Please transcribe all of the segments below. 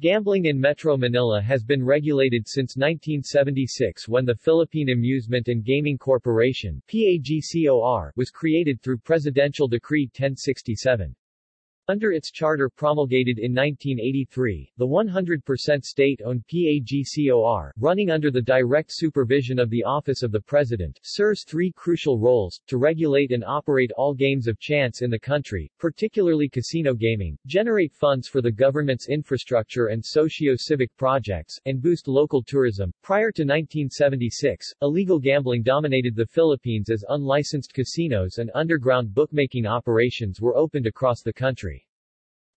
Gambling in Metro Manila has been regulated since 1976 when the Philippine Amusement and Gaming Corporation PAGCOR was created through Presidential Decree 1067. Under its charter promulgated in 1983, the 100% state-owned PAGCOR, running under the direct supervision of the Office of the President, serves three crucial roles, to regulate and operate all games of chance in the country, particularly casino gaming, generate funds for the government's infrastructure and socio-civic projects, and boost local tourism. Prior to 1976, illegal gambling dominated the Philippines as unlicensed casinos and underground bookmaking operations were opened across the country.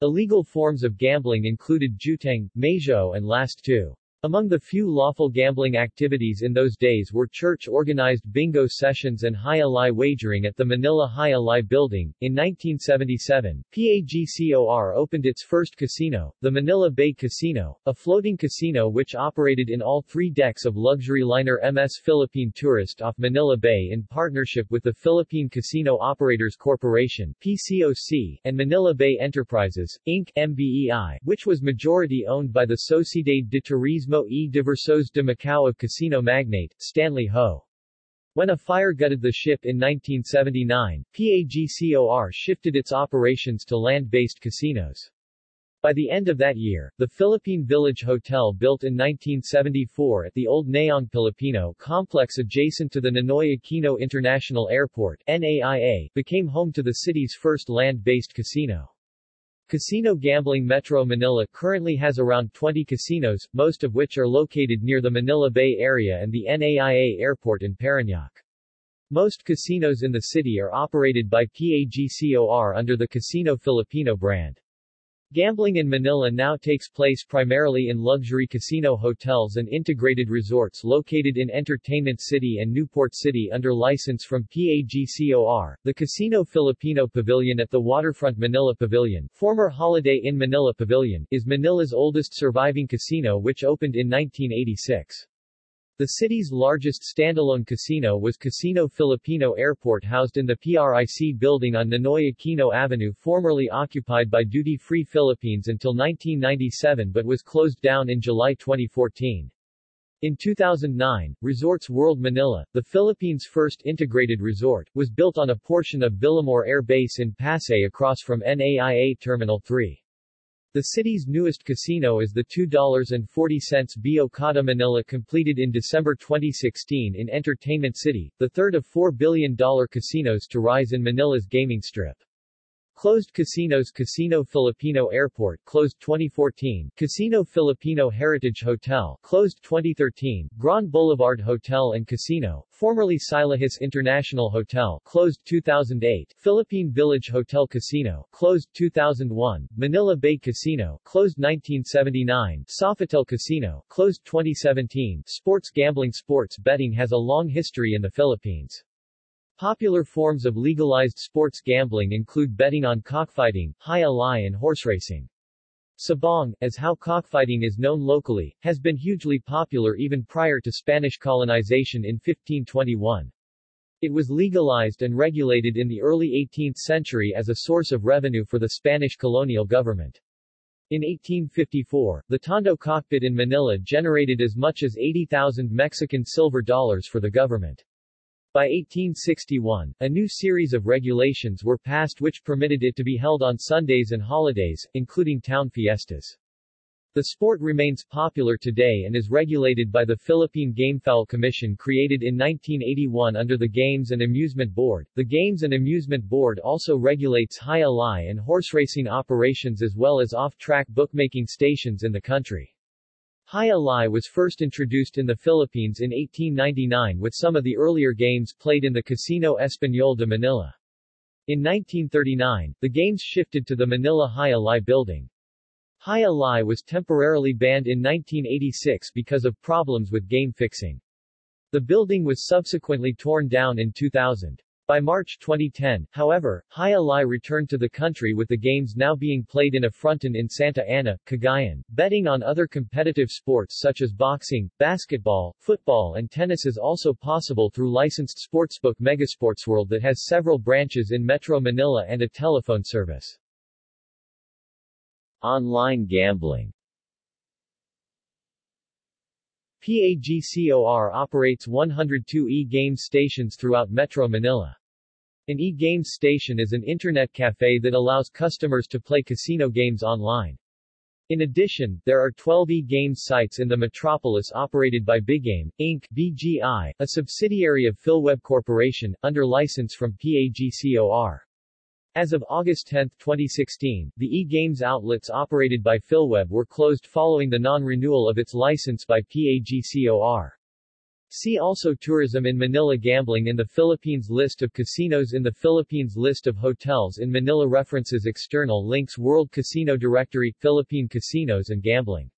Illegal forms of gambling included jueteng, mahjong and last two. Among the few lawful gambling activities in those days were church-organized bingo sessions and jai-alai wagering at the Manila Jai-Alai building. In 1977, PAGCOR opened its first casino, the Manila Bay Casino, a floating casino which operated in all three decks of luxury liner MS Philippine Tourist off Manila Bay in partnership with the Philippine Casino Operators Corporation PCOC, and Manila Bay Enterprises, Inc. MBEI, which was majority owned by the Sociedad de Turismo Turismo e Diversões de Macau of casino magnate, Stanley Ho. When a fire gutted the ship in 1979, PAGCOR shifted its operations to land-based casinos. By the end of that year, the Philippine Village Hotel built in 1974 at the old Nayong Pilipino complex adjacent to the Ninoy Aquino International Airport NAIA, became home to the city's first land-based casino. Casino Gambling Metro Manila currently has around 20 casinos, most of which are located near the Manila Bay area and the NAIA airport in Parañaque. Most casinos in the city are operated by PAGCOR under the Casino Filipino brand. Gambling in Manila now takes place primarily in luxury casino hotels and integrated resorts located in Entertainment City and Newport City under license from PAGCOR. The Casino Filipino Pavilion at the Waterfront Manila Pavilion, former Holiday Inn Manila Pavilion, is Manila's oldest surviving casino which opened in 1986. The city's largest standalone casino was Casino Filipino Airport housed in the PRIC building on Ninoy Aquino Avenue formerly occupied by Duty Free Philippines until 1997 but was closed down in July 2014. In 2009, Resorts World Manila, the Philippines' first integrated resort, was built on a portion of Villamor Air Base in Pasay across from NAIA Terminal 3. The city's newest casino is the $2.40 billion Okada Manila completed in December 2016 in Entertainment City, the third of $4 billion casinos to rise in Manila's gaming strip. Closed casinos Casino Filipino Airport closed 2014 Casino Filipino Heritage Hotel closed 2013 Grand Boulevard Hotel and Casino formerly Silahis International Hotel closed 2008 Philippine Village Hotel Casino closed 2001 Manila Bay Casino closed 1979 Sofitel Casino closed 2017 Sports gambling Sports betting has a long history in the Philippines. Popular forms of legalized sports gambling include betting on cockfighting, jai-alai and horseracing. Sabong, as how cockfighting is known locally, has been hugely popular even prior to Spanish colonization in 1521. It was legalized and regulated in the early 18th century as a source of revenue for the Spanish colonial government. In 1854, the Tondo cockpit in Manila generated as much as 80,000 Mexican silver dollars for the government. By 1861, a new series of regulations were passed which permitted it to be held on Sundays and holidays, including town fiestas. The sport remains popular today and is regulated by the Philippine Gamefowl Commission created in 1981 under the Games and Amusement Board. The Games and Amusement Board also regulates jai-alai and horse racing operations as well as off-track bookmaking stations in the country. Jai-alai was first introduced in the Philippines in 1899 with some of the earlier games played in the Casino Español de Manila. In 1939, the games shifted to the Manila Jai-alai building. Jai-alai was temporarily banned in 1986 because of problems with game fixing. The building was subsequently torn down in 2000. By March 2010, however, Jai-alai returned to the country with the games now being played in a fronton in Santa Ana, Cagayan. Betting on other competitive sports such as boxing, basketball, football and tennis is also possible through licensed sportsbook Megasportsworld that has several branches in Metro Manila and a telephone service. Online gambling PAGCOR operates 102 e-games stations throughout Metro Manila. An e-games station is an internet cafe that allows customers to play casino games online. In addition, there are 12 e-games sites in the metropolis operated by Bigame, Inc. BGI, a subsidiary of PhilWeb Corporation, under license from PAGCOR. As of August 10, 2016, the e-games outlets operated by PhilWeb were closed following the non-renewal of its license by PAGCOR. See also Tourism in Manila Gambling in the Philippines List of casinos in the Philippines List of hotels in Manila References External links World Casino Directory, Philippine Casinos and Gambling